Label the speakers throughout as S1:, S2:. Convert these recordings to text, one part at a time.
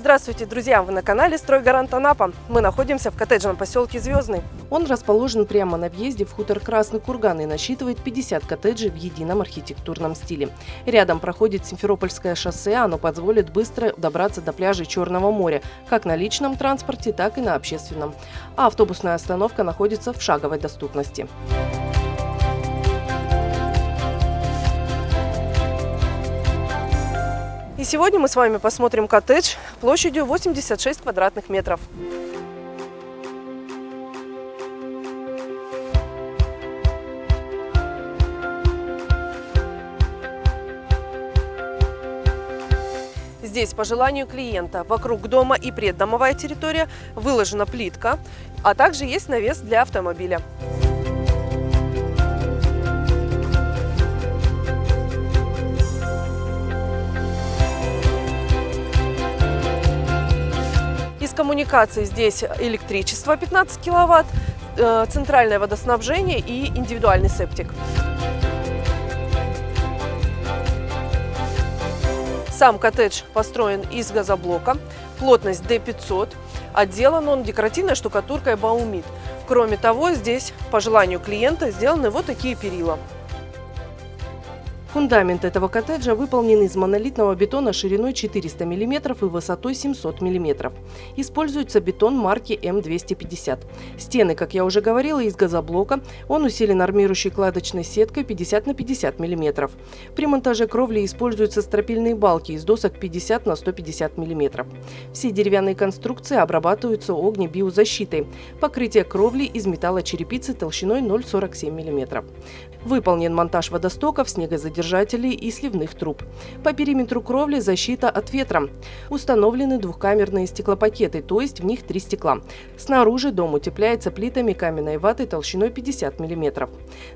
S1: Здравствуйте, друзья! Вы на канале «Стройгарант Анапа». Мы находимся в коттеджном поселке Звездный. Он расположен прямо на въезде в хутор Красный Курган и насчитывает 50 коттеджей в едином архитектурном стиле. Рядом проходит Симферопольское шоссе, оно позволит быстро добраться до пляжей Черного моря, как на личном транспорте, так и на общественном. А автобусная остановка находится в шаговой доступности. И сегодня мы с вами посмотрим коттедж площадью 86 квадратных метров. Здесь по желанию клиента вокруг дома и преддомовая территория выложена плитка, а также есть навес для автомобиля. Коммуникаций здесь электричество 15 киловатт, э, центральное водоснабжение и индивидуальный септик. Сам коттедж построен из газоблока, плотность D500, отделан он декоративной штукатуркой Баумит. Кроме того, здесь, по желанию клиента, сделаны вот такие перила. Фундамент этого коттеджа выполнен из монолитного бетона шириной 400 мм и высотой 700 мм. Используется бетон марки М250. Стены, как я уже говорила, из газоблока. Он усилен армирующей кладочной сеткой 50 на 50 мм. При монтаже кровли используются стропильные балки из досок 50 на 150 мм. Все деревянные конструкции обрабатываются огнебиозащитой. Покрытие кровли из металлочерепицы толщиной 0,47 мм. Выполнен монтаж водостоков, снегозадержателей и сливных труб. По периметру кровли защита от ветра. Установлены двухкамерные стеклопакеты, то есть в них три стекла. Снаружи дом утепляется плитами каменной ваты толщиной 50 мм.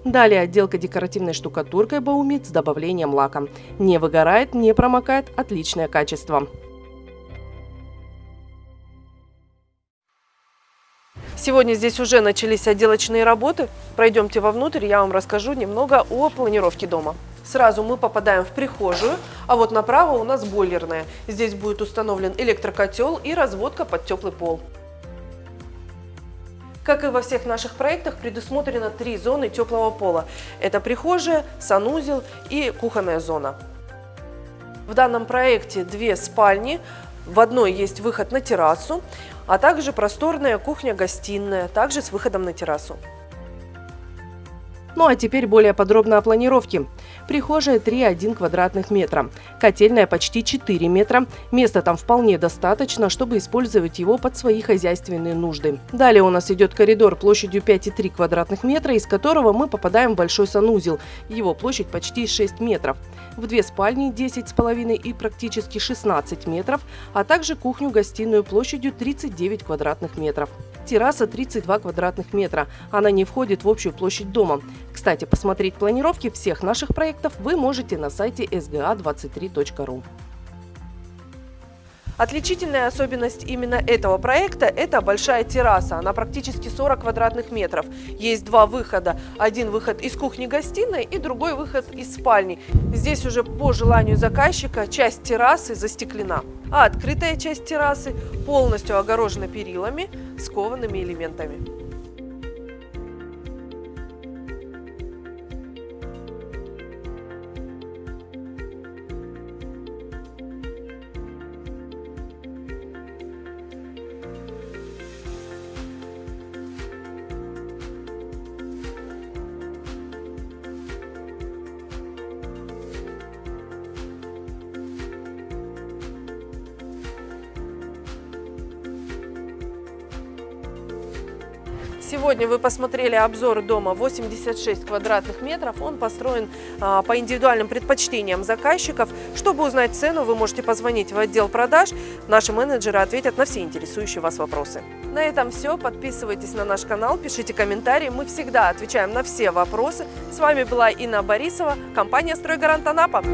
S1: Далее отделка декоративной штукатуркой Баумит с добавлением лака. Не выгорает, не промокает, отличное качество. Сегодня здесь уже начались отделочные работы. Пройдемте вовнутрь, я вам расскажу немного о планировке дома. Сразу мы попадаем в прихожую, а вот направо у нас бойлерная. Здесь будет установлен электрокотел и разводка под теплый пол. Как и во всех наших проектах, предусмотрено три зоны теплого пола. Это прихожая, санузел и кухонная зона. В данном проекте две спальни. В одной есть выход на террасу, а также просторная кухня-гостиная, также с выходом на террасу. Ну а теперь более подробно о планировке. Прихожая 3,1 квадратных метра. Котельная почти 4 метра. Места там вполне достаточно, чтобы использовать его под свои хозяйственные нужды. Далее у нас идет коридор площадью 5,3 квадратных метра, из которого мы попадаем в большой санузел. Его площадь почти 6 метров. В две спальни 10,5 и практически 16 метров, а также кухню-гостиную площадью 39 квадратных метров. Терраса 32 квадратных метра. Она не входит в общую площадь дома. Кстати, посмотреть планировки всех наших проектов вы можете на сайте sga23.ru. Отличительная особенность именно этого проекта – это большая терраса. Она практически 40 квадратных метров. Есть два выхода. Один выход из кухни-гостиной и другой выход из спальни. Здесь уже по желанию заказчика часть террасы застеклена, а открытая часть террасы полностью огорожена перилами с коваными элементами. Сегодня вы посмотрели обзор дома 86 квадратных метров. Он построен а, по индивидуальным предпочтениям заказчиков. Чтобы узнать цену, вы можете позвонить в отдел продаж. Наши менеджеры ответят на все интересующие вас вопросы. На этом все. Подписывайтесь на наш канал, пишите комментарии. Мы всегда отвечаем на все вопросы. С вами была Инна Борисова, компания «Стройгарант Анапа».